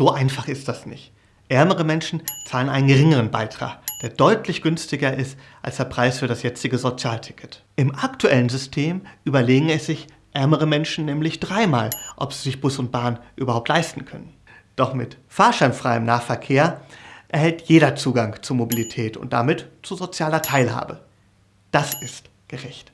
So einfach ist das nicht. Ärmere Menschen zahlen einen geringeren Beitrag, der deutlich günstiger ist als der Preis für das jetzige Sozialticket. Im aktuellen System überlegen es sich ärmere Menschen nämlich dreimal, ob sie sich Bus und Bahn überhaupt leisten können. Doch mit fahrscheinfreiem Nahverkehr erhält jeder Zugang zur Mobilität und damit zu sozialer Teilhabe. Das ist gerecht.